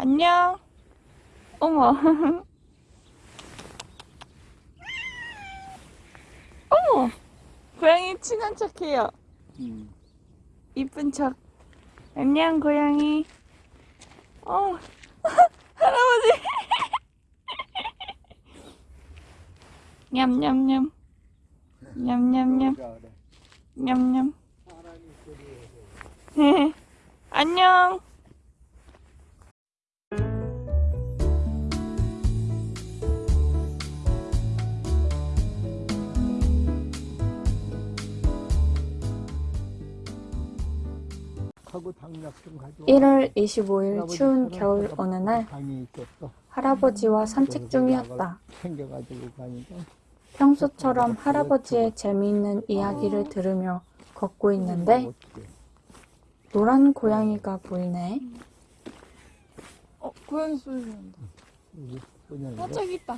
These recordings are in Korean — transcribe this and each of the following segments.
안녕. 어머. 어머. 고양이 친한 척해요. 음. 이쁜 척. 안녕 고양이. 어. 할아버지. 냠냠냠. 냠냠냠. 냠냠. 안녕. 1월 25일 할아버지 추운 겨울 어느 날. 할아버지와 산책 중이었다. 평소처럼 할아버지의 재미있는 이야기를 들으며 걷고 있는데 어떡해. 노란 고양이가 보이네. 어, 고양이 소리 난다. 어, 저기 있다.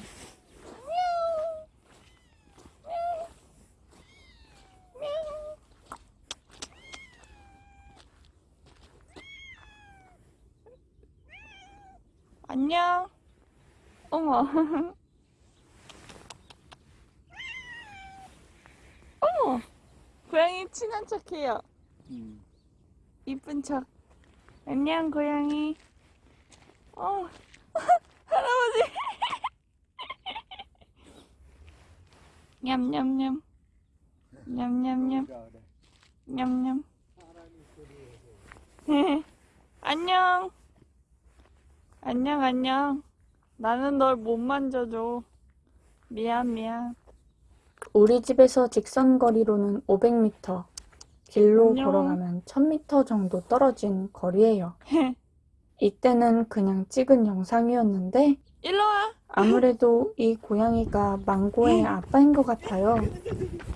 안녕. 어머. 어머. 고양이 친한 척해요. 음. 이쁜 척. 안녕 고양이. 어. 할아버지. 냠냠냠. 냠냠냠. 냠냠. 안녕. 안녕, 안녕. 나는 널 못 만져줘. 미안, 미안. 우리 집에서 직선 거리로는 500m, 길로 안녕. 걸어가면 1000m 정도 떨어진 거리예요. 이때는 그냥 찍은 영상이었는데 일로 와. 아무래도 이 고양이가 망고의 아빠인 것 같아요.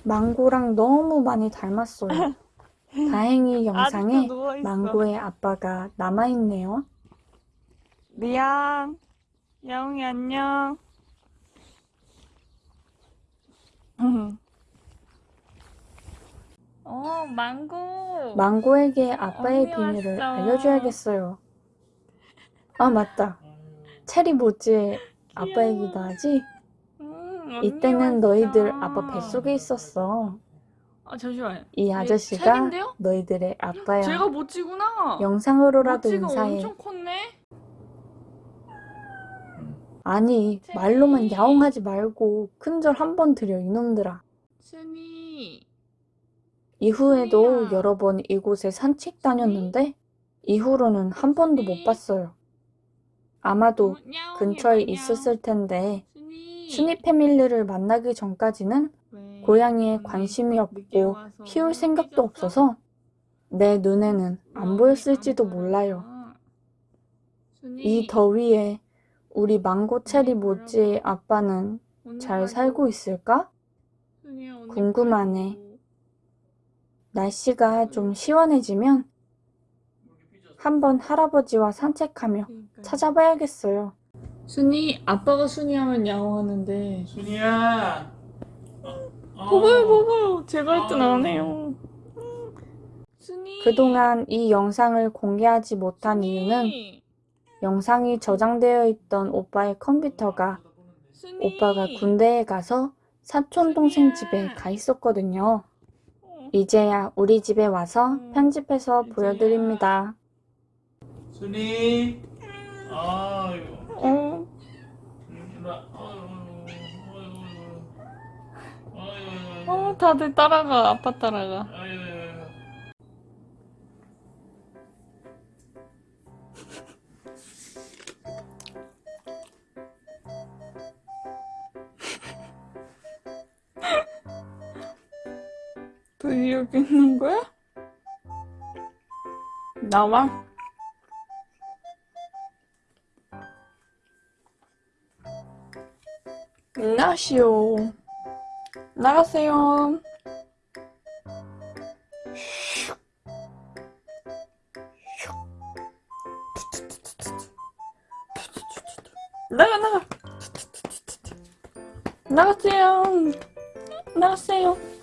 망고랑 너무 많이 닮았어요. 다행히 영상에. 망고의 아빠가 남아있네요. 미안. 야옹이 안녕. 음. 어, 망고. 망고에게 아빠의 언니 비밀을 왔어. 알려줘야겠어요. 아, 맞다. 체리 모찌의 아빠 얘기도 하지? 음, 언니 이때는 왔어. 너희들 아빠 뱃속에 있었어. 아, 잠시만요. 이얘 아저씨가 책인데요? 너희들의 아빠야. 제가 모찌구나. 영상으로라도 모찌가 인사해. 엄청 컸네. 아니. 말로만 야옹하지 말고 큰절 한번 드려, 이놈들아. 순이. 이후에도. 여러 번 이곳에 산책 다녔는데 이후로는 한 번도 못 봤어요. 아마도 어, 근처에. 있었을 텐데 순이. 패밀리를 만나기 전까지는 왜? 고양이에 관심이 없고 키울 생각도? 없어서 내 눈에는 안 보였을지도 안 몰라요. 이 더위에 우리 망고 체리 가려고. 아빠는 잘. 살고 있을까? 궁금하네. 날씨가 좀 시원해지면 한번 할아버지와 산책하며. 찾아봐야겠어요. 순이 아빠가 순이 하면 야옹하는데 순이야. 어. 보고요 보고요 제가 할땐안 해요 순이 그동안 이 영상을 공개하지 못한 이유는 순이, 영상이 저장되어 있던 오빠의 컴퓨터가. 오빠가 군대에 가서 사촌 동생 집에 가 있었거든요. 어, 이제야 우리 집에 와서 음, 편집해서. 보여드립니다. 순이. 어, 일로 와. 아유. 아유. 아유. 어 다들 따라가 아빠 따라가 아 유. 너 여기 있는 거야? 나와? 나시오. 나가세요. 나가 나가. 나가세요. 나가세요